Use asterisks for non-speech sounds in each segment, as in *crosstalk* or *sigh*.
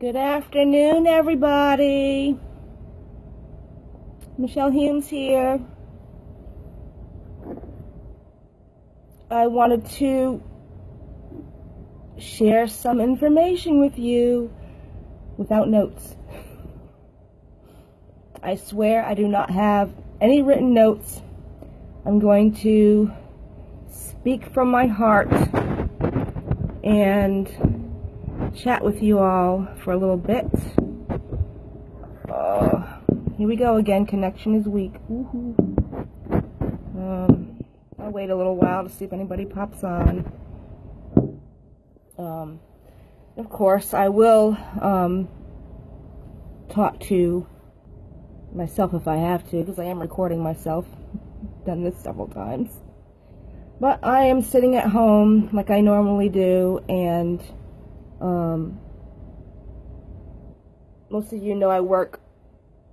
Good afternoon, everybody. Michelle Humes here. I wanted to share some information with you without notes. I swear I do not have any written notes. I'm going to speak from my heart and chat with you all for a little bit. Uh, here we go again. Connection is weak. Um, I'll wait a little while to see if anybody pops on. Um, of course, I will um, talk to myself if I have to, because I am recording myself. Done this several times. But I am sitting at home like I normally do, and um, most of you know I work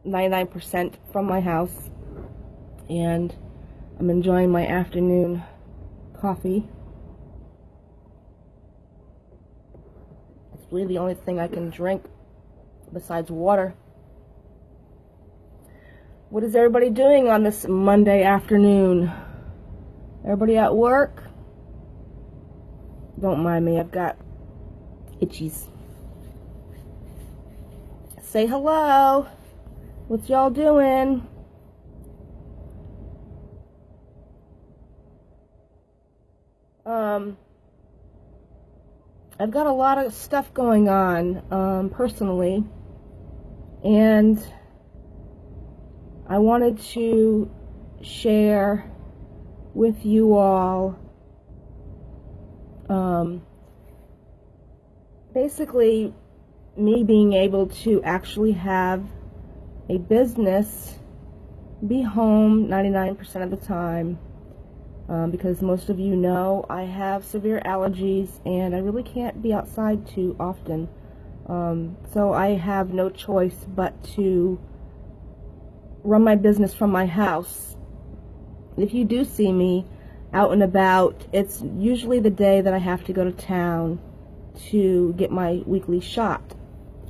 99% from my house, and I'm enjoying my afternoon coffee. It's really the only thing I can drink besides water. What is everybody doing on this Monday afternoon? Everybody at work? Don't mind me, I've got itchies. Say hello. What y'all doing? Um, I've got a lot of stuff going on um, personally, and I wanted to share with you all um, basically me being able to actually have a business, be home 99% of the time. Um, because most of you know I have severe allergies and I really can't be outside too often. Um, so I have no choice but to run my business from my house. If you do see me out and about, it's usually the day that I have to go to town to get my weekly shot.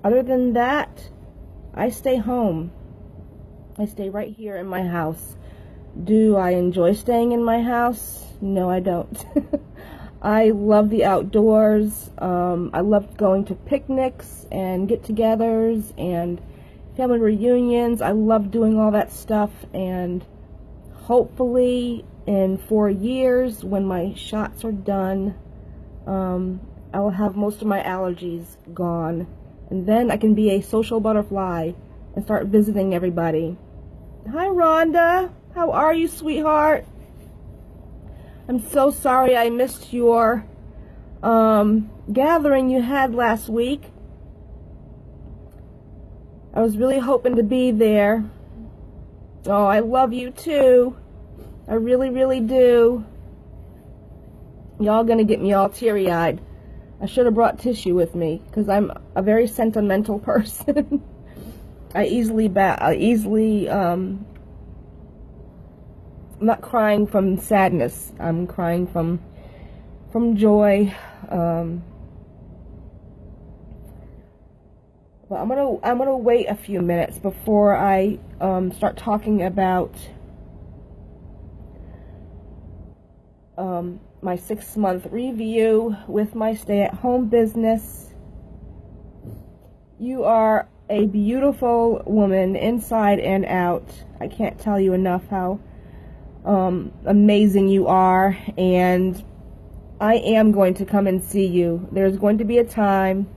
Other than that, I stay home. I stay right here in my house. Do I enjoy staying in my house? No, I don't. *laughs* I love the outdoors. Um, I love going to picnics and get-togethers and family reunions. I love doing all that stuff and hopefully in four years when my shots are done, um, I will have most of my allergies gone. And then I can be a social butterfly and start visiting everybody. Hi, Rhonda. How are you, sweetheart? I'm so sorry I missed your um, gathering you had last week. I was really hoping to be there. Oh, I love you too. I really, really do. Y'all gonna get me all teary-eyed. I should have brought tissue with me because I'm a very sentimental *laughs* person. I easily bat I easily um I'm not crying from sadness. I'm crying from from joy. Um but I'm gonna I'm gonna wait a few minutes before I um, start talking about um, my six month review with my stay at home business. You are a beautiful woman inside and out. I can't tell you enough how um, amazing you are, and I am going to come and see you. There's going to be a time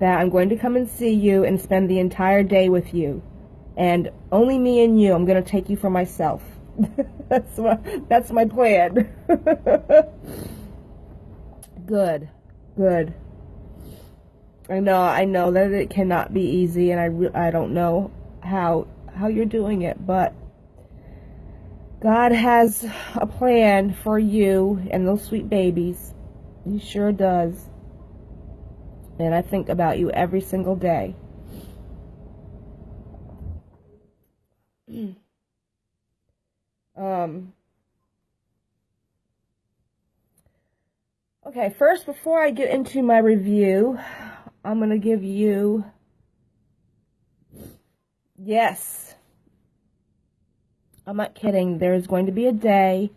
that I'm going to come and see you and spend the entire day with you. And only me and you, I'm going to take you for myself. *laughs* that's my that's my plan. *laughs* good. Good. I know I know that it cannot be easy and I I don't know how how you're doing it, but God has a plan for you and those sweet babies. He sure does. And I think about you every single day. *clears throat* Um, okay, first, before I get into my review, I'm going to give you yes, I'm not kidding. There's going to be a day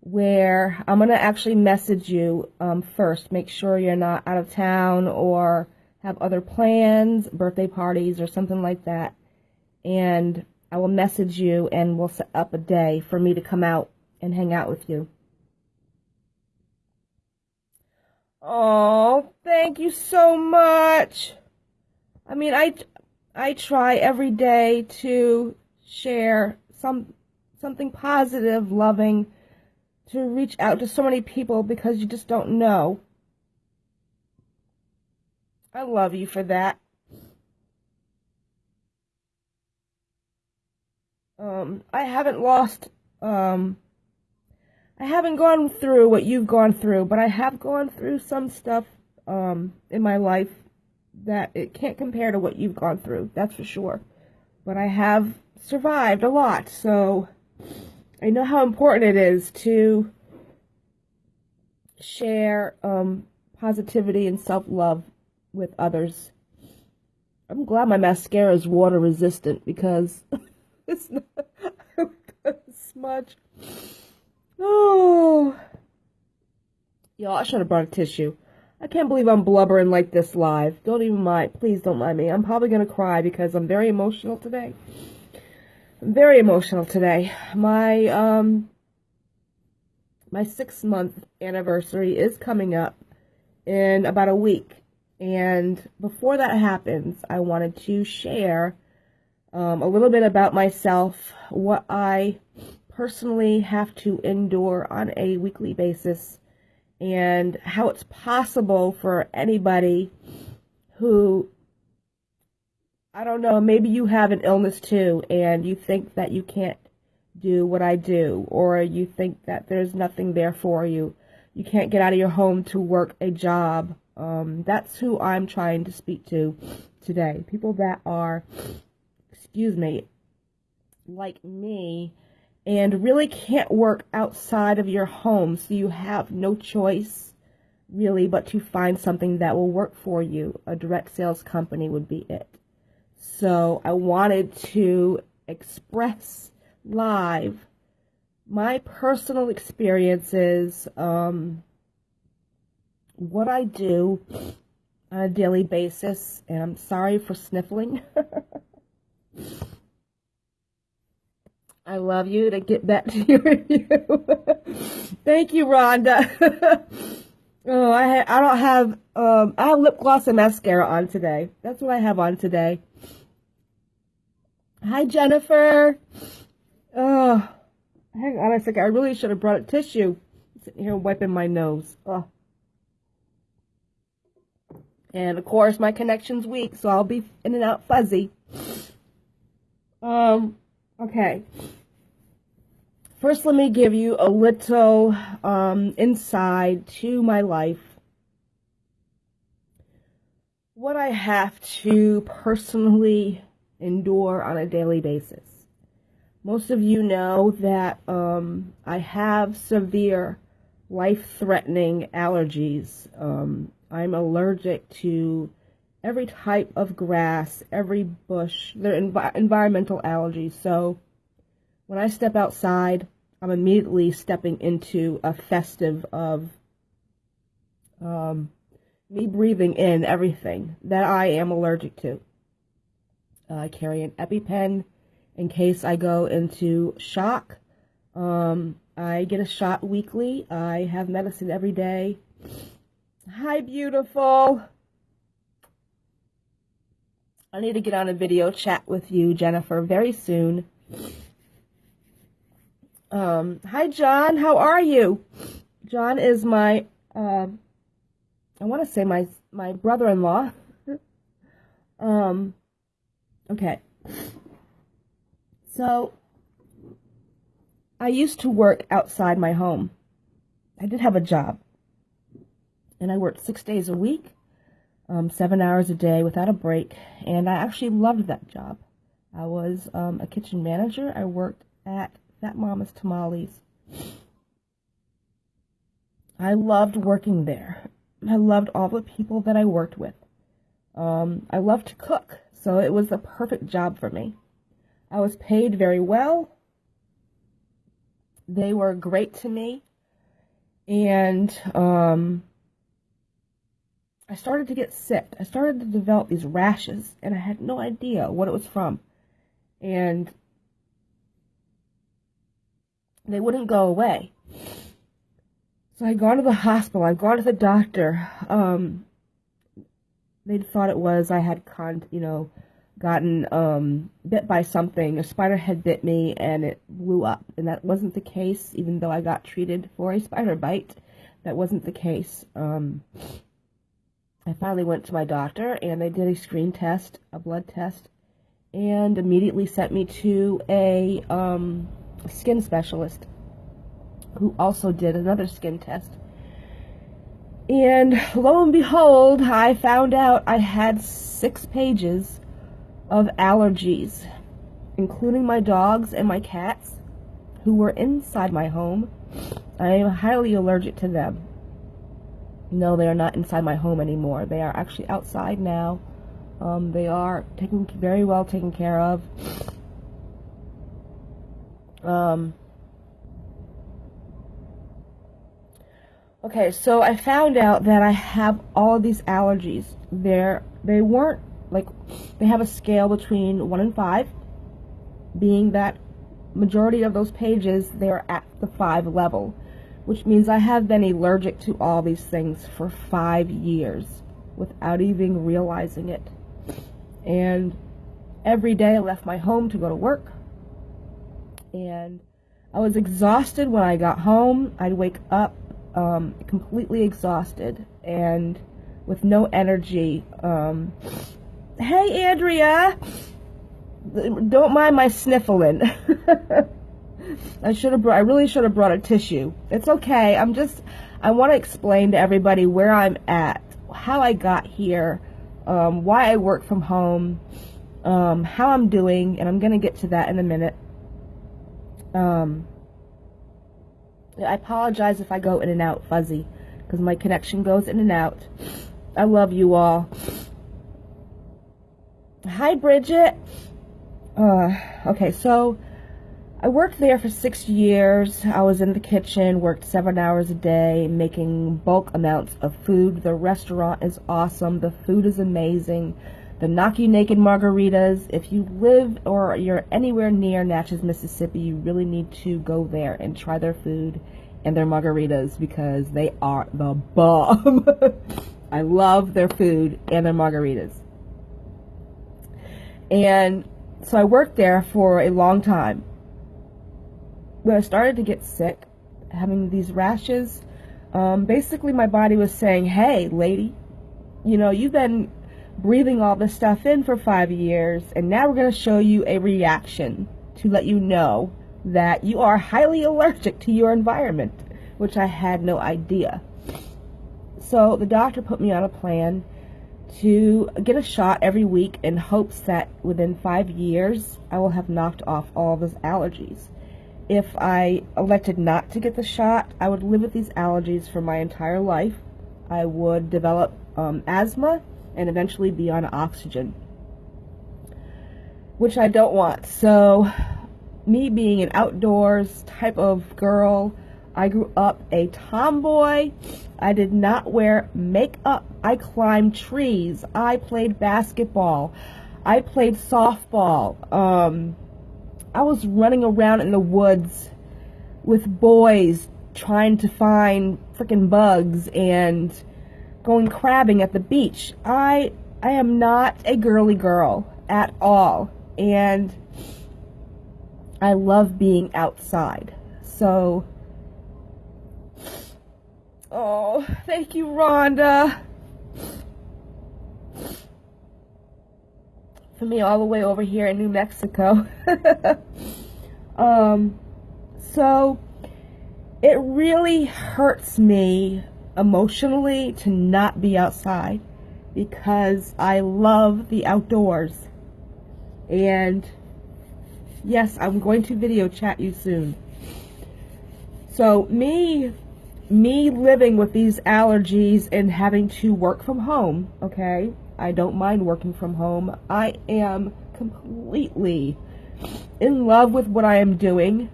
where I'm going to actually message you um, first. Make sure you're not out of town or have other plans, birthday parties, or something like that. And I will message you and we'll set up a day for me to come out and hang out with you. Oh, thank you so much. I mean, I, I try every day to share some something positive, loving, to reach out to so many people because you just don't know. I love you for that. Um, I haven't lost, um, I haven't gone through what you've gone through, but I have gone through some stuff, um, in my life that it can't compare to what you've gone through, that's for sure. But I have survived a lot, so I know how important it is to share um, positivity and self-love with others. I'm glad my mascara is water resistant because *laughs* it's not *laughs* smudge. Oh. Y'all, I should have brought a tissue. I can't believe I'm blubbering like this live. Don't even mind. Please don't mind me. I'm probably going to cry because I'm very emotional today. I'm very emotional today. My, um, my six month anniversary is coming up in about a week. And before that happens, I wanted to share um, a little bit about myself, what I personally have to endure on a weekly basis, and how it's possible for anybody who I don't know, maybe you have an illness too and you think that you can't do what I do or you think that there's nothing there for you. You can't get out of your home to work a job. Um, that's who I'm trying to speak to today. People that are, excuse me, like me and really can't work outside of your home. So you have no choice really but to find something that will work for you. A direct sales company would be it. So I wanted to express live my personal experiences, um, what I do on a daily basis, and I'm sorry for sniffling. *laughs* I love you to get back to *laughs* your review. Thank you, Rhonda. *laughs* oh, I I don't have um I have lip gloss and mascara on today. That's what I have on today. Hi, Jennifer. Oh, hang on a second. I really should have brought a tissue. I'm sitting here wiping my nose. Oh. And of course, my connection's weak, so I'll be in and out fuzzy. Um, okay. First, let me give you a little um, insight to my life. What I have to personally endure on a daily basis. Most of you know that um, I have severe life-threatening allergies. Um, I'm allergic to every type of grass, every bush. They're env environmental allergies. So when I step outside, I'm immediately stepping into a festive of um, me breathing in everything that I am allergic to. I carry an EpiPen in case I go into shock. Um, I get a shot weekly. I have medicine every day. Hi, beautiful. I need to get on a video chat with you, Jennifer, very soon. Um, hi, John. How are you? John is my, uh, I want to say my my brother-in-law. um, Okay. So, I used to work outside my home. I did have a job. And I worked six days a week, um, seven hours a day without a break. And I actually loved that job. I was um, a kitchen manager. I worked at Fat Mama's Tamales. I loved working there. I loved all the people that I worked with. Um, I loved to cook. So it was the perfect job for me. I was paid very well. They were great to me. And um, I started to get sick. I started to develop these rashes, and I had no idea what it was from. And they wouldn't go away. So I'd gone to the hospital. I'd gone to the doctor. Um, they thought it was I had con, you know, gotten um, bit by something. A spider had bit me and it blew up. And that wasn't the case, even though I got treated for a spider bite. That wasn't the case. Um, I finally went to my doctor and they did a screen test, a blood test, and immediately sent me to a um, skin specialist who also did another skin test. And lo and behold, I found out I had six pages of allergies, including my dogs and my cats, who were inside my home. I am highly allergic to them. No, they are not inside my home anymore. They are actually outside now. Um, they are taken very well taken care of. Um, okay, so I found out that I have all of these allergies. They're, they weren't, like, they have a scale between 1 and 5, being that majority of those pages, they're at the 5 level, which means I have been allergic to all these things for 5 years without even realizing it. And every day I left my home to go to work and I was exhausted when I got home. I'd wake up um, completely exhausted and with no energy. Um, hey, Andrea! Don't mind my sniffling. *laughs* I should have I really should have brought a tissue. It's okay. I'm just, I want to explain to everybody where I'm at, how I got here, um, why I work from home, um, how I'm doing, and I'm going to get to that in a minute. Um, I apologize if I go in and out fuzzy because my connection goes in and out. I love you all. Hi, Bridget. Uh, okay, so I worked there for six years. I was in the kitchen, worked seven hours a day, making bulk amounts of food. The restaurant is awesome. The food is amazing the Knock You Naked margaritas. If you live or you're anywhere near Natchez, Mississippi, you really need to go there and try their food and their margaritas because they are the bomb. *laughs* I love their food and their margaritas. And so I worked there for a long time. When I started to get sick, having these rashes, um, basically my body was saying, hey, lady, you know, you've been breathing all this stuff in for five years, and now we're going to show you a reaction to let you know that you are highly allergic to your environment, which I had no idea. So the doctor put me on a plan to get a shot every week in hopes that within five years I will have knocked off all those allergies. If I elected not to get the shot, I would live with these allergies for my entire life. I would develop um, asthma and eventually be on oxygen, which I don't want. So, me being an outdoors type of girl, I grew up a tomboy. I did not wear makeup. I climbed trees. I played basketball. I played softball. Um, I was running around in the woods with boys trying to find freaking bugs and going crabbing at the beach. I I am not a girly girl at all. And I love being outside. So Oh, thank you, Rhonda. Me all the way over here in New Mexico. *laughs* um so it really hurts me emotionally to not be outside because I love the outdoors. And yes, I'm going to video chat you soon. So me me living with these allergies and having to work from home, okay? I don't mind working from home. I am completely in love with what I am doing.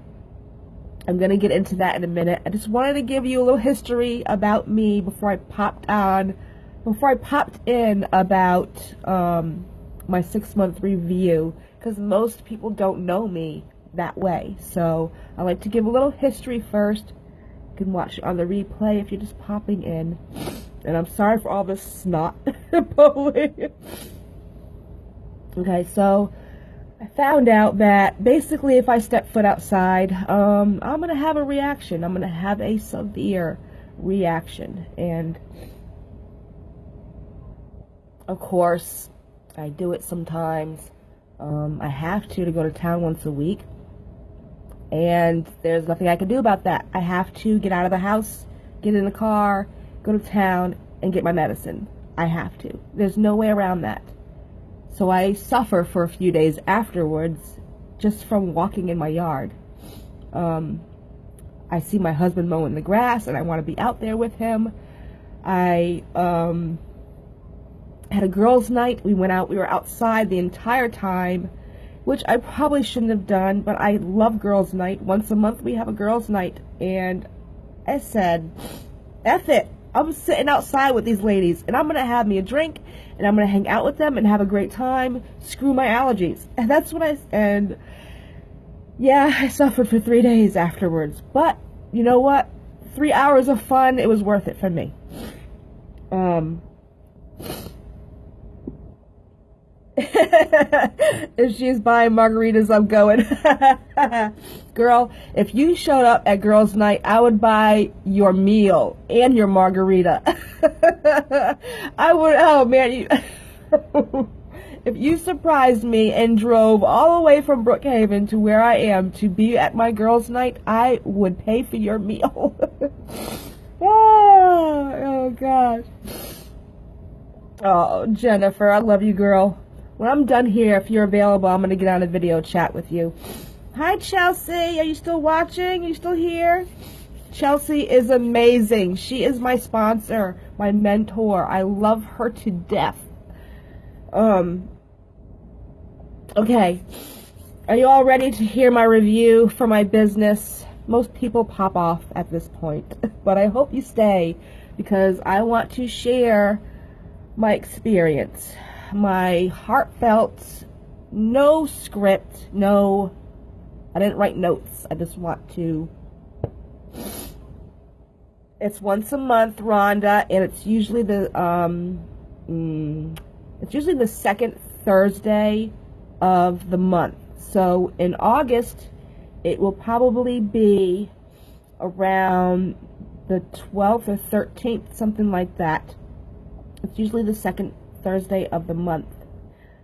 I'm going to get into that in a minute. I just wanted to give you a little history about me before I popped on, before I popped in about um, my six month review, because most people don't know me that way. So I like to give a little history first. You can watch it on the replay if you're just popping in. And I'm sorry for all this snot *laughs* okay, so I found out that basically if I step foot outside, um, I'm going to have a reaction. I'm going to have a severe reaction. And of course, I do it sometimes. Um, I have to to go to town once a week. And there's nothing I can do about that. I have to get out of the house, get in the car, go to town, and get my medicine. I have to. There's no way around that. So I suffer for a few days afterwards just from walking in my yard. Um, I see my husband mowing the grass and I want to be out there with him. I um, had a girls' night. We went out, we were outside the entire time, which I probably shouldn't have done, but I love girls' night. Once a month we have a girls' night, and I said, F it. I'm sitting outside with these ladies and I'm going to have me a drink and I'm going to hang out with them and have a great time. Screw my allergies. And that's what I, and yeah, I suffered for three days afterwards. But you know what? Three hours of fun, it was worth it for me. Um, *laughs* if she's buying margaritas, I'm going. *laughs* Girl, if you showed up at girls' night, I would buy your meal and your margarita. *laughs* I would, oh man, you, if you surprised me and drove all the way from Brookhaven to where I am to be at my girls' night, I would pay for your meal. oh, oh gosh. Oh, Jennifer, I love you, girl. When I'm done here, if you're available, I'm going to get on a video chat with you. Hi, Chelsea. Are you still watching? Are you still here? Chelsea is amazing. She is my sponsor, my mentor. I love her to death. Um, okay. Are you all ready to hear my review for my business? Most people pop off at this point, *laughs* but I hope you stay because I want to share my experience my heartfelt, no script, no, I didn't write notes. I just want to, it's once a month, Rhonda, and it's usually the, um, mm, it's usually the second Thursday of the month. So in August, it will probably be around the 12th or 13th, something like that. It's usually the second Thursday of the month.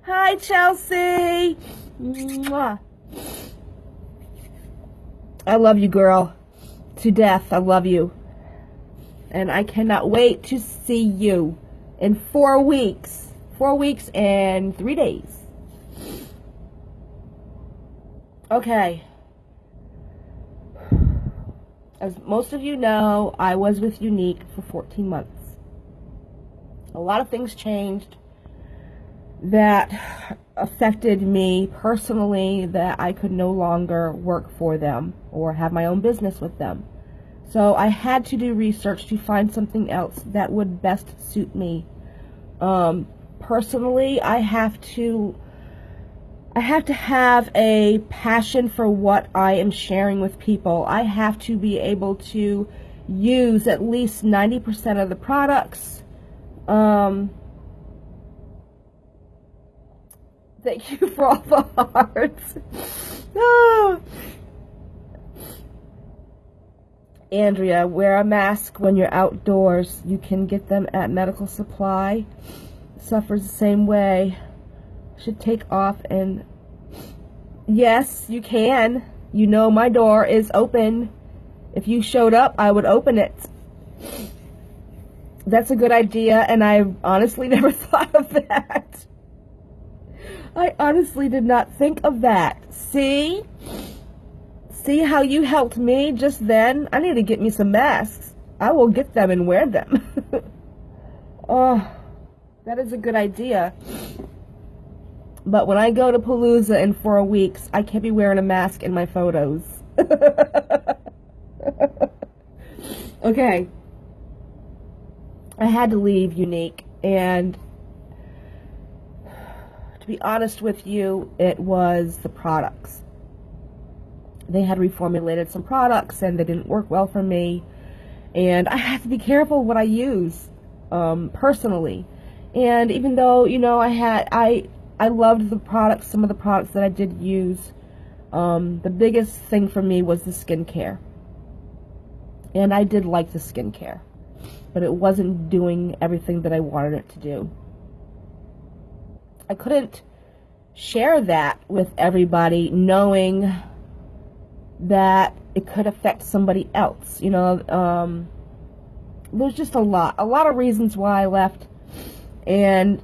Hi, Chelsea. Mwah. I love you, girl. To death. I love you. And I cannot wait to see you in four weeks. Four weeks and three days. Okay. As most of you know, I was with Younique for 14 months a lot of things changed that affected me personally that I could no longer work for them or have my own business with them. So I had to do research to find something else that would best suit me. Um, personally, I have to I have to have a passion for what I am sharing with people. I have to be able to use at least 90% of the products um, thank you *laughs* for all the hearts. Andrea, wear a mask when you're outdoors. You can get them at medical supply. Suffers the same way. Should take off and yes, you can. You know my door is open. If you showed up, I would open it that's a good idea, and I honestly *laughs* never thought of that. I honestly did not think of that. See? See how you helped me just then? I need to get me some masks. I will get them and wear them. *laughs* oh, that is a good idea. But when I go to Palooza in four weeks, I can't be wearing a mask in my photos. *laughs* okay. I had to leave Younique, and to be honest with you, it was the products. They had reformulated some products, and they didn't work well for me. And I have to be careful what I use um, personally. And even though, you know, I had, I, I loved the products, some of the products that I did use, um, the biggest thing for me was the skincare. And I did like the skincare, but it wasn't doing everything that I wanted it to do. I couldn't share that with everybody knowing that it could affect somebody else. You know, um, there's just a lot, a lot of reasons why I left. And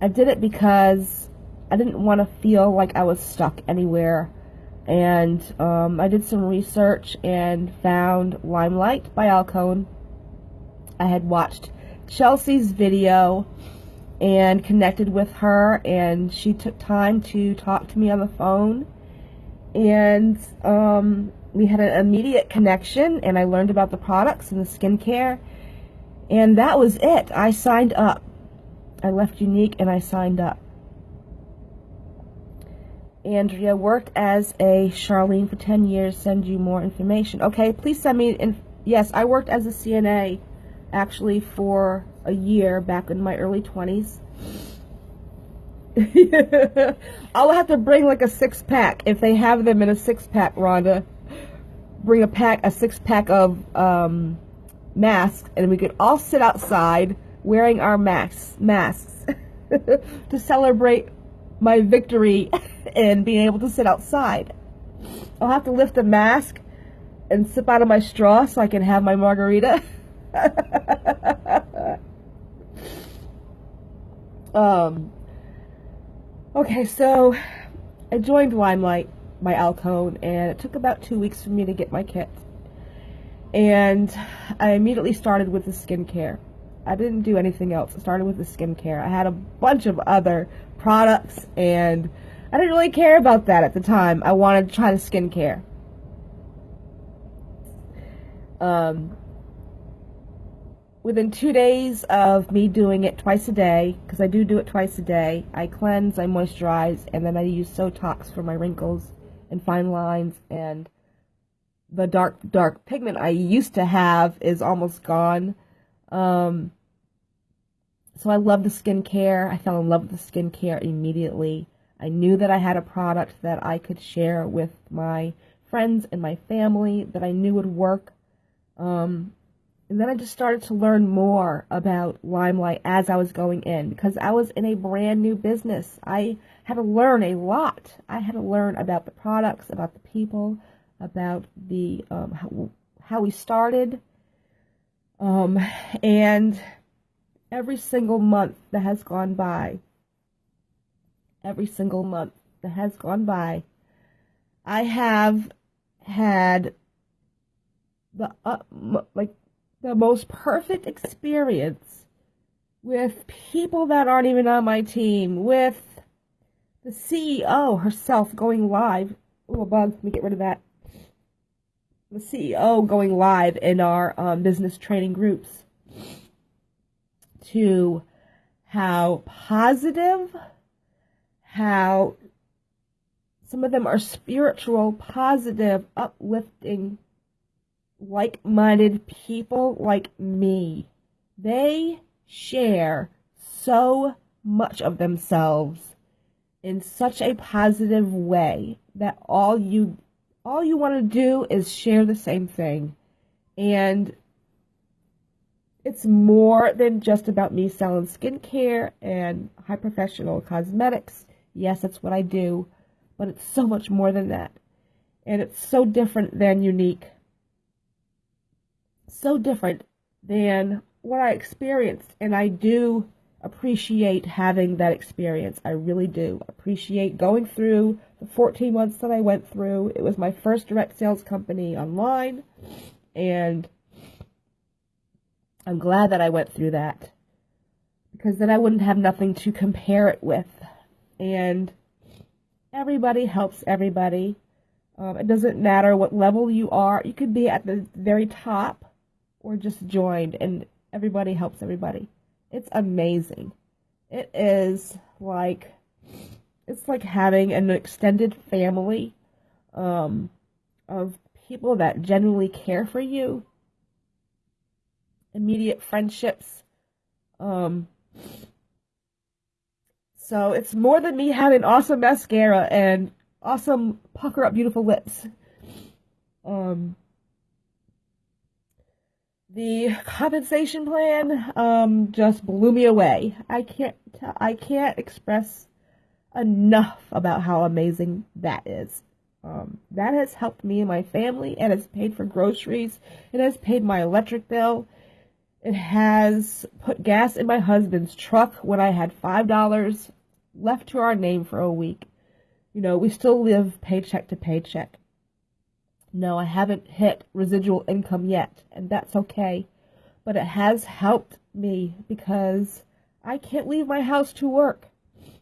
I did it because I didn't want to feel like I was stuck anywhere. And um, I did some research and found Limelight by Alcone. I had watched Chelsea's video and connected with her, and she took time to talk to me on the phone. And um, we had an immediate connection, and I learned about the products and the skincare. And that was it. I signed up. I left Younique and I signed up. Andrea worked as a Charlene for 10 years. Send you more information. Okay, please send me. In, yes, I worked as a CNA actually for a year back in my early 20s. *laughs* I'll have to bring like a six pack if they have them in a six pack, Rhonda. Bring a pack, a six pack of um, masks, and we could all sit outside wearing our masks, masks *laughs* to celebrate my victory *laughs* in being able to sit outside. I'll have to lift a mask and sip out of my straw so I can have my margarita. *laughs* um, okay, so I joined Limelight by Alcone, and it took about two weeks for me to get my kit. And I immediately started with the skincare. I didn't do anything else. I started with the skincare. I had a bunch of other products, and I didn't really care about that at the time. I wanted to try the skincare. Um, within two days of me doing it twice a day, because I do do it twice a day, I cleanse, I moisturize, and then I use Sotox for my wrinkles and fine lines, and the dark, dark pigment I used to have is almost gone. Um, so I love the skincare. I fell in love with the skincare immediately. I knew that I had a product that I could share with my friends and my family that I knew would work. Um, and then I just started to learn more about Limelight as I was going in because I was in a brand new business. I had to learn a lot. I had to learn about the products, about the people, about the um, how, how we started. Um, and every single month that has gone by, every single month that has gone by, I have had the uh, like the most perfect experience with people that aren't even on my team, with the CEO herself going live. Oh, bug, let me get rid of that. The CEO going live in our um, business training groups to how positive, how some of them are spiritual, positive, uplifting like-minded people like me. They share so much of themselves in such a positive way that all you all you want to do is share the same thing. And it's more than just about me selling skincare and high professional cosmetics. Yes, that's what I do, but it's so much more than that. And it's so different than Younique so different than what I experienced. And I do appreciate having that experience. I really do appreciate going through the 14 months that I went through. It was my first direct sales company online. And I'm glad that I went through that because then I wouldn't have nothing to compare it with. and everybody helps everybody. Um, it doesn't matter what level you are. You could be at the very top or just joined, and everybody helps everybody. It's amazing. It is like it's like having an extended family um, of people that genuinely care for you. Immediate friendships. Um, so it's more than me having awesome mascara and awesome pucker up beautiful lips. Um, the compensation plan um, just blew me away. I can't I can't express enough about how amazing that is. Um, that has helped me and my family. It has paid for groceries. It has paid my electric bill. It has put gas in my husband's truck when I had five dollars left to our name for a week. You know, we still live paycheck to paycheck. No, I haven't hit residual income yet, and that's okay. But it has helped me because I can't leave my house to work.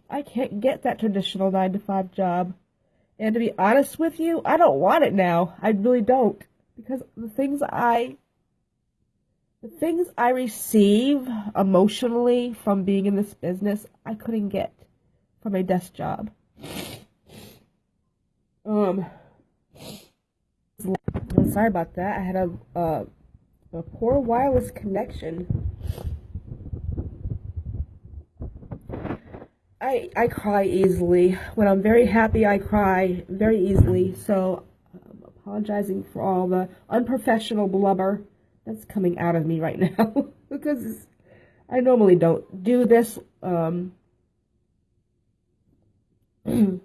I can't get that traditional 9 to 5 job. And to be honest with you, I don't want it now. I really don't. Because the things I the things I receive emotionally from being in this business, I couldn't get from a desk job. Um, sorry about that. I had a uh, a poor wireless connection. I I cry easily when I'm very happy. I cry very easily. So I'm apologizing for all the unprofessional blubber that's coming out of me right *laughs* now because I normally don't do this. Um, *clears throat*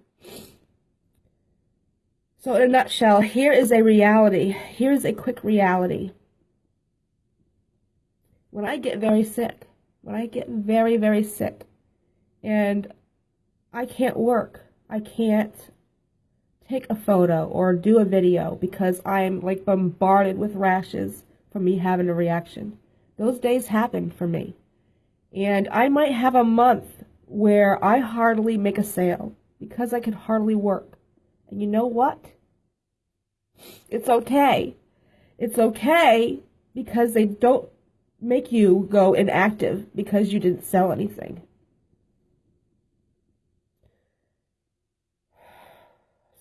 So, in a nutshell, here is a reality. Here's a quick reality. When I get very sick, when I get very, very sick, and I can't work, I can't take a photo or do a video because I'm like bombarded with rashes from me having a reaction. Those days happen for me. And I might have a month where I hardly make a sale because I can hardly work. And you know what? It's okay. It's okay because they don't make you go inactive because you didn't sell anything. *sighs*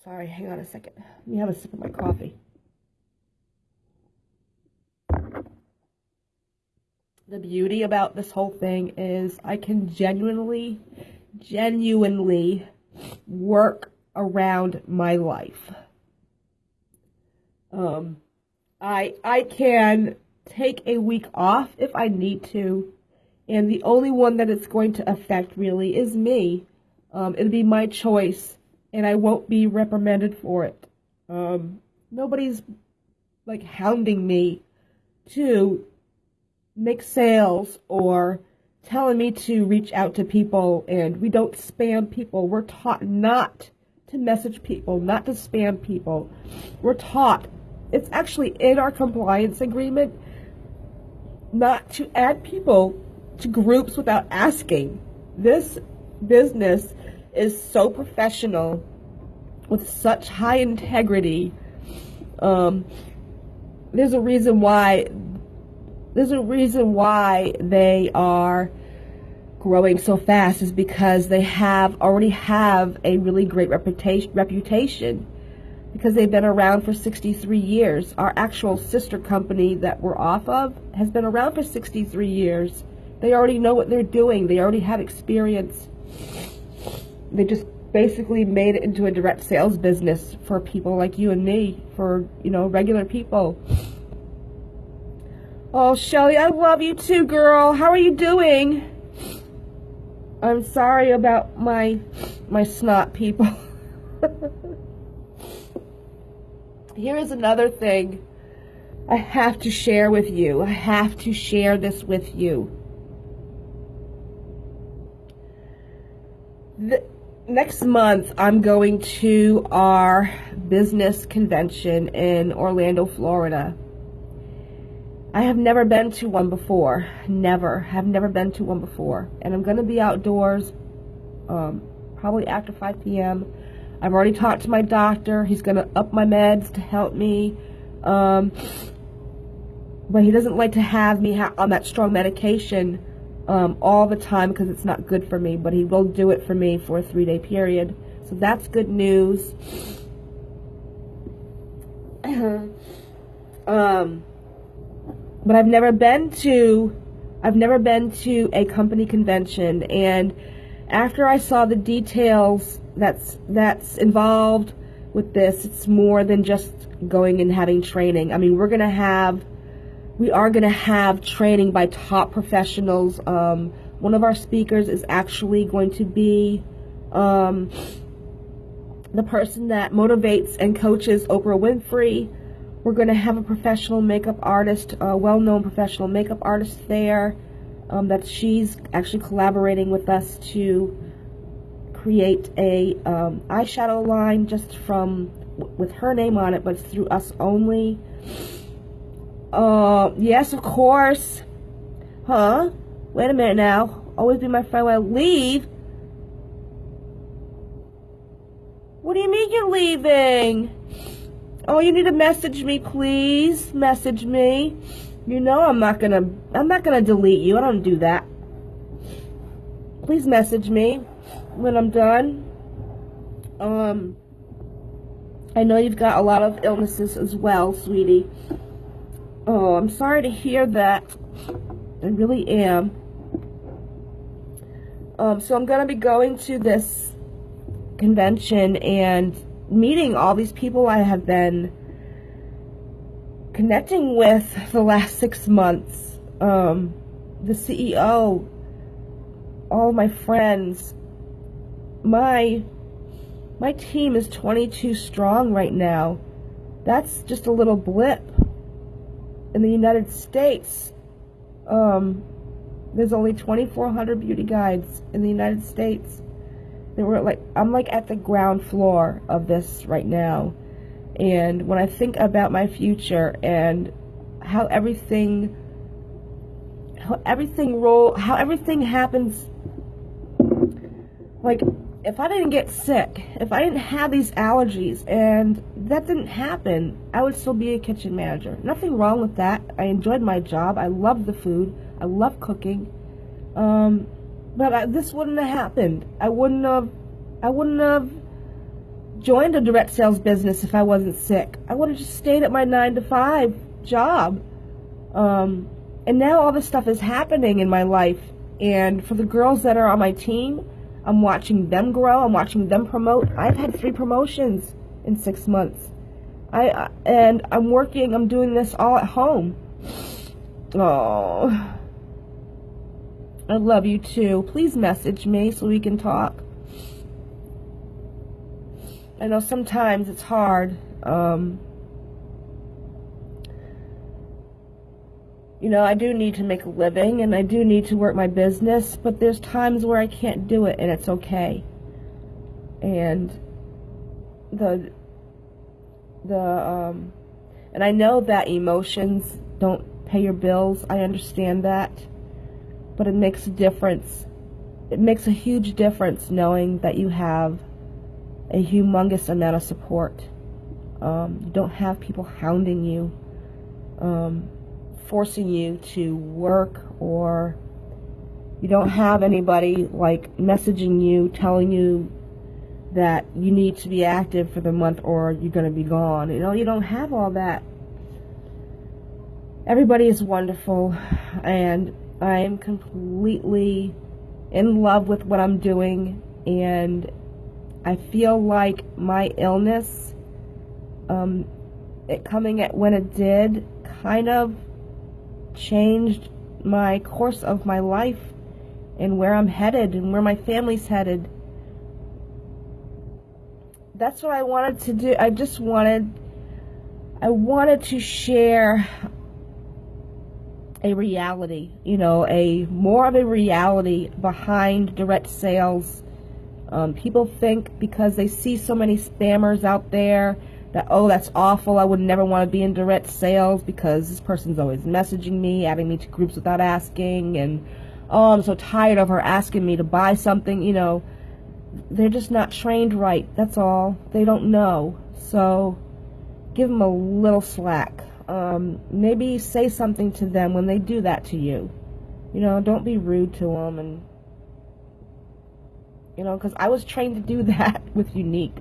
Sorry, hang on a second. Let me have a sip of my coffee. The beauty about this whole thing is I can genuinely, genuinely work around my life. Um, I I can take a week off if I need to, and the only one that it's going to affect really is me. Um, it'll be my choice, and I won't be reprimanded for it. Um, nobody's like hounding me to make sales or telling me to reach out to people, and we don't spam people. We're taught not to message people, not to spam people. We're taught it's actually in our compliance agreement not to add people to groups without asking. This business is so professional with such high integrity. Um, there's a reason why there's a reason why they are growing so fast is because they have already have a really great reputation reputation because they've been around for 63 years. Our actual sister company that we're off of has been around for 63 years. They already know what they're doing. They already have experience. They just basically made it into a direct sales business for people like you and me, for, you know, regular people. Oh, Shelly, I love you too, girl. How are you doing? I'm sorry about my my snot people. *laughs* here is another thing I have to share with you. I have to share this with you. The, next month, I'm going to our business convention in Orlando, Florida. I have never been to one before. Never. Have never been to one before. And I'm going to be outdoors um, probably after 5 p.m. I've already talked to my doctor. He's going to up my meds to help me. Um, but he doesn't like to have me ha- on that strong medication um, all the time because it's not good for me. But he will do it for me for a three day period. So that's good news. *clears throat* um, but I've never been to I've never been to a company convention and after I saw the details that's that's involved with this, it's more than just going and having training. I mean, we're gonna have we are gonna have training by top professionals. Um, one of our speakers is actually going to be um, the person that motivates and coaches Oprah Winfrey. We're going to have a professional makeup artist, a well-known professional makeup artist there um, that she's actually collaborating with us to create a um, eyeshadow line just from with her name on it, but it's through us only. Uh, yes, of course. Huh? Wait a minute now. Always be my friend when I leave. What do you mean you're leaving? Oh, you need to message me, please. Message me. You know I'm not gonna I'm not gonna delete you. I don't do that. Please message me when I'm done. Um I know you've got a lot of illnesses as well, sweetie. Oh, I'm sorry to hear that. I really am. Um, so I'm going to be going to this convention and meeting all these people I have been connecting with the last six months. Um, the CEO, all my friends, my my team is 22 strong right now. That's just a little blip. In the United States, um, there's only 2,400 beauty guides in the United States. They were like, I'm like at the ground floor of this right now. And when I think about my future and how everything, how everything roll, how everything happens, like if I didn't get sick, if I didn't have these allergies and that didn't happen, I would still be a kitchen manager. Nothing wrong with that. I enjoyed my job. I loved the food. I love cooking. Um, but I, this wouldn't have happened. I wouldn't have, I wouldn't have joined a direct sales business if I wasn't sick. I would have just stayed at my nine to five job. Um, and now all this stuff is happening in my life. And for the girls that are on my team, I'm watching them grow. I'm watching them promote. I've had three promotions in six months. I and I'm working. I'm doing this all at home. *sighs* Oh, I love you too. Please message me so we can talk. I know sometimes it's hard. Um, you know, I do need to make a living and I do need to work my business, but there's times where I can't do it and it's okay. And the the um and I know that emotions don't pay your bills. I understand that. But it makes a difference. It makes a huge difference knowing that you have a humongous amount of support. Um, you don't have people hounding you. Um, forcing you to work or you don't have anybody like messaging you telling you that you need to be active for the month or you're going to be gone. You know, you don't have all that. Everybody is wonderful and I am completely in love with what I'm doing and I feel like my illness um, it coming at when it did kind of changed my course of my life and where I'm headed and where my family's headed. That's what I wanted to do. I just wanted I wanted to share a reality, you know, a more of a reality behind direct sales. Um, people think because they see so many spammers out there that, oh, that's awful. I would never want to be in direct sales because this person's always messaging me, adding me to groups without asking, and oh, I'm so tired of her asking me to buy something. You know, they're just not trained right. That's all. They don't know. So give them a little slack. Um, maybe say something to them when they do that to you. You know, don't be rude to them and you know, because I was trained to do *laughs* that with Younique.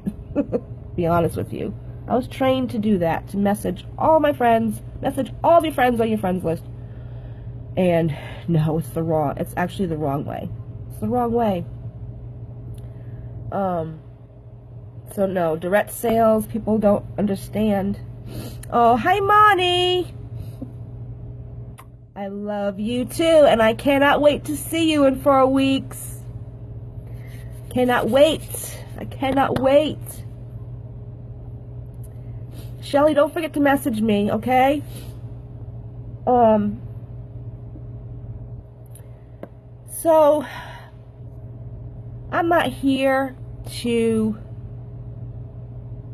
*laughs* be honest with you. I was trained to do that, to message all my friends, message all of your friends on your friends list. And no, it's the wrong, it's actually the wrong way. It's the wrong way. Um, so no, direct sales, people don't understand. Oh, hi, Monty. I love you too, and I cannot wait to see you in four weeks. Cannot wait. I cannot wait. Shelly, don't forget to message me, okay? Um. So, I'm not here to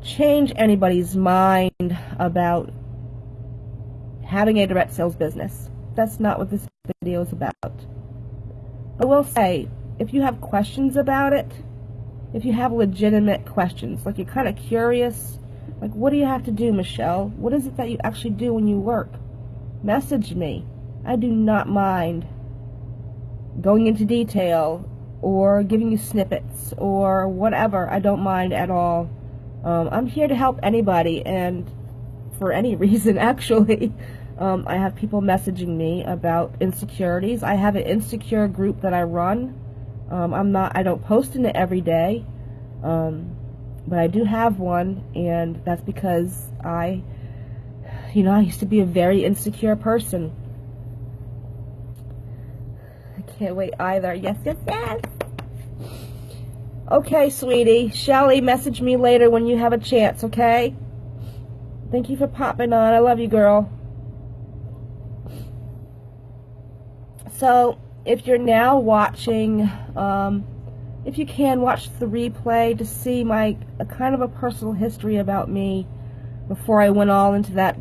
change anybody's mind about having a direct sales business. That's not what this video is about. I will say, if you have questions about it, if you have legitimate questions, like you're kind of curious, like what do you have to do, Michelle? What is it that you actually do when you work? Message me. I do not mind going into detail or giving you snippets or whatever. I don't mind at all. Um, I'm here to help anybody and for any *laughs* reason actually. Um, I have people messaging me about insecurities. I have an insecure group that I run. Um, I'm not, I don't post in it every day, um, but I do have one, and that's because I, you know, I used to be a very insecure person. I can't wait either. Yes, yes, yes. Okay, sweetie. Shelly, message me later when you have a chance, okay? Thank you for popping on. I love you, girl. So, if you're now watching, um, if you can, watch the replay to see my a kind of a personal history about me before I went all into that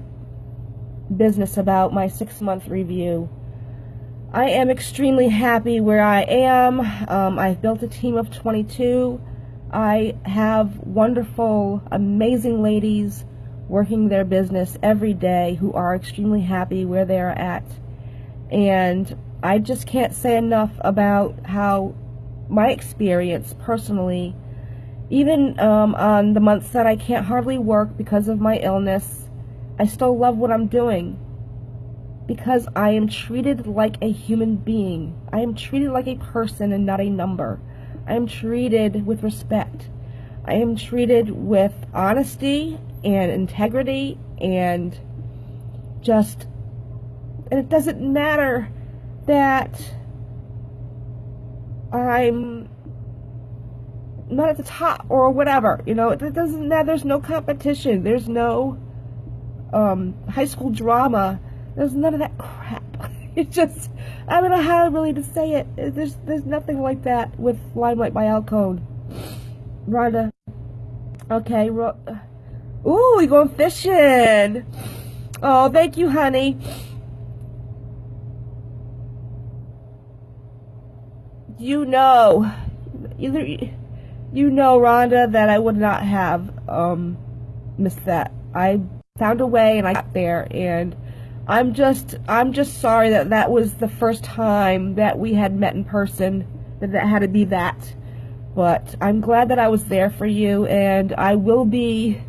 business about my six-month review. I am extremely happy where I am. Um, I've built a team of 22. I have wonderful, amazing ladies working their business every day who are extremely happy where they are at. And I just can't say enough about how my experience personally, even um, on the months that I can't hardly work because of my illness, I still love what I'm doing because I am treated like a human being. I am treated like a person and not a number. I am treated with respect. I am treated with honesty and integrity and just, and it doesn't matter that I'm not at the top or whatever, you know, it doesn't matter. There's no competition. There's no um, high school drama there's none of that crap. *laughs* It's just, I don't know how really to say it. There's there's nothing like that with Limelight by Alcone. Rhonda. Okay. Ro Ooh, we going fishing. Oh, thank you, honey. You know, either you know, Rhonda, that I would not have um missed that. I found a way and I got there and I'm just I'm just sorry that that was the first time that we had met in person that that had to be that. But I'm glad that I was there for you and I will be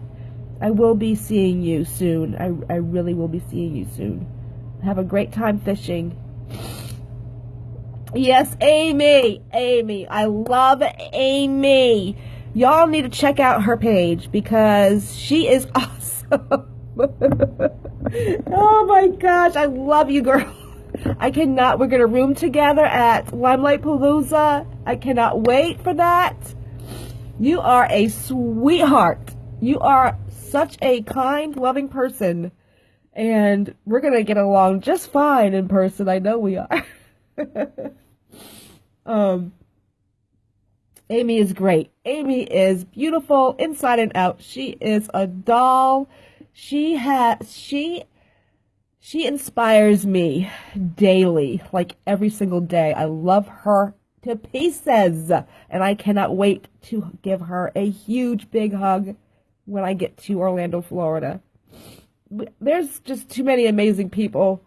I will be seeing you soon. I, I really will be seeing you soon. Have a great time fishing yes Amy Amy I love Amy y'all need to check out her page because she is *laughs* awesome *laughs* oh my gosh, I love you, girl. *laughs* I cannot. We're going to room together at Limelight Palooza. I cannot wait for that. You are a sweetheart. You are such a kind, loving person. And we're going to get along just fine in person. I know we are. *laughs* um, Amy is great. Amy is beautiful inside and out. She is a doll she has she she inspires me daily, like every single day. I love her to pieces. And I cannot wait to give her a huge big hug when I get to Orlando, Florida. There's just too many amazing people.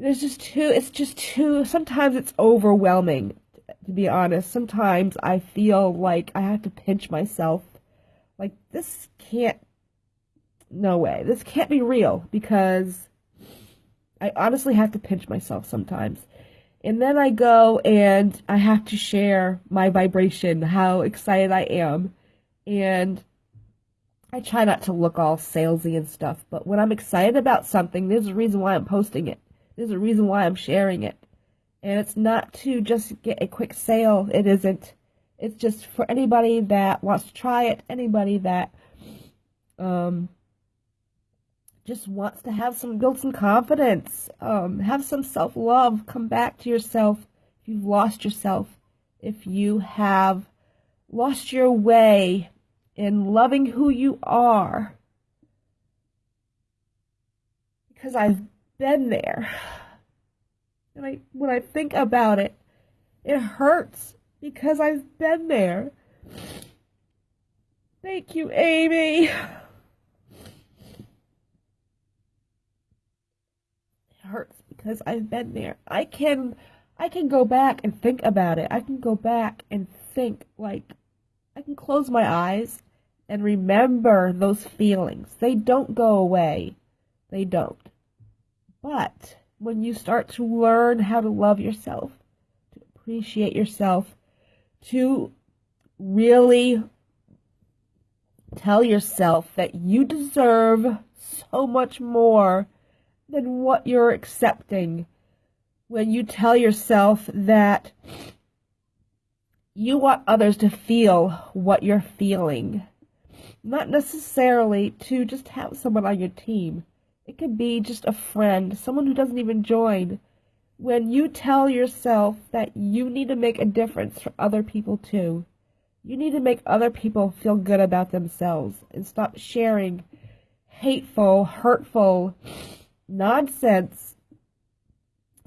There's just too, it's just too, sometimes it's overwhelming, to be honest. Sometimes I feel like I have to pinch myself. Like, this can't, no way. This can't be real because I honestly have to pinch myself sometimes. And then I go and I have to share my vibration, how excited I am. And I try not to look all salesy and stuff, but when I'm excited about something, there's a reason why I'm posting it. There's a reason why I'm sharing it. And it's not to just get a quick sale. It isn't. It's just for anybody that wants to try it, anybody that um, just wants to have some, build some confidence, um, have some self love, come back to yourself if you've lost yourself, if you have lost your way in loving who you are. Because I've been there. And I, when I think about it, it hurts because I've been there. Thank you, Amy. It hurts because I've been there. I can I can go back and think about it. I can go back and think like I can close my eyes and remember those feelings. They don't go away. They don't. But when you start to learn how to love yourself, to appreciate yourself, to really tell yourself that you deserve so much more than what you're accepting when you tell yourself that you want others to feel what you're feeling. Not necessarily to just have someone on your team. It could be just a friend, someone who doesn't even join. When you tell yourself that you need to make a difference for other people too, you need to make other people feel good about themselves and stop sharing hateful, hurtful, nonsense.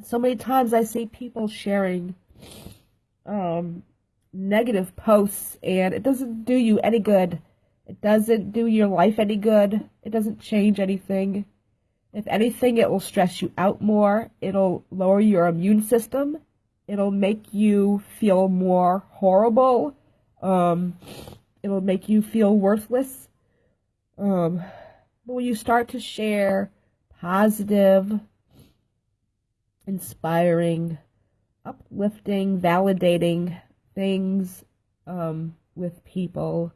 So many times I see people sharing um, negative posts, and it doesn't do you any good. It doesn't do your life any good. It doesn't change anything. If anything, it will stress you out more. It'll lower your immune system. It'll make you feel more horrible. Um, it'll make you feel worthless. Um, but when you start to share positive, inspiring, uplifting, validating things um, with people,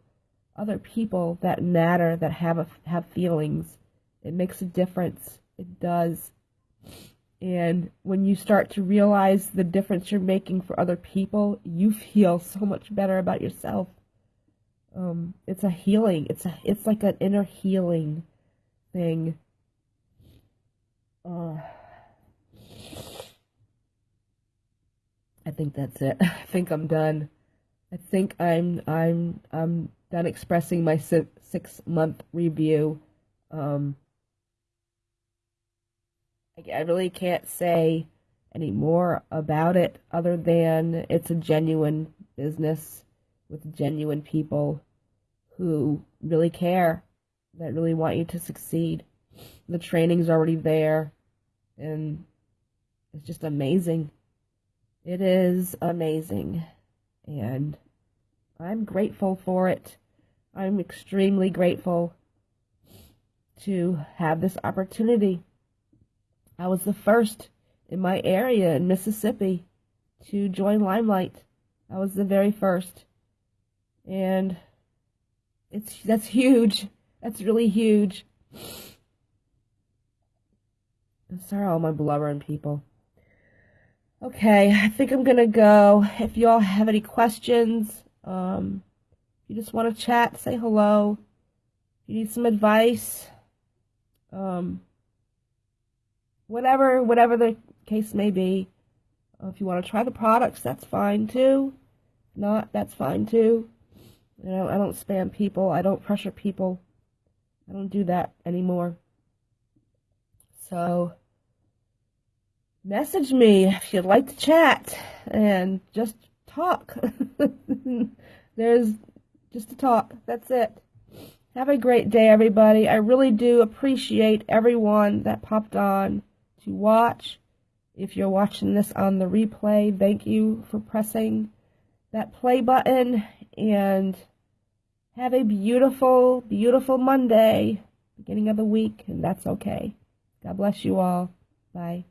other people that matter, that have a, have feelings. It makes a difference. It does. And when you start to realize the difference you're making for other people, you feel so much better about yourself. Um, it's a healing. It's a, it's like an inner healing thing uh, I think that's it. *laughs* I think I'm done. I think I'm I'm I'm done expressing my six, month review. Um, I, really can't say any more about it other than it's a genuine business with genuine people who really care, that really want you to succeed. The training's already there and it's just amazing. It is amazing, and I'm grateful for it. I'm extremely grateful to have this opportunity. I was the first in my area in Mississippi to join Limelight. I was the very first. And it's that's huge. That's really huge. Sorry, all my blubbering people. Okay, I think I'm gonna go. If y'all have any questions, um, you just want to chat, say hello. you need some advice, um, whatever, whatever the case may be. Uh, if you want to try the products, that's fine too. Not, that's fine too. You know, I don't spam people. I don't pressure people. I don't do that anymore. So, message me if you'd like to chat and just talk. *laughs* There's just to talk. That's it. Have a great day, everybody. I really do appreciate everyone that popped on to watch. If you're watching this on the replay, thank you for pressing that play button and have a beautiful, beautiful Monday, beginning of the week, and that's okay. God bless you all. Bye.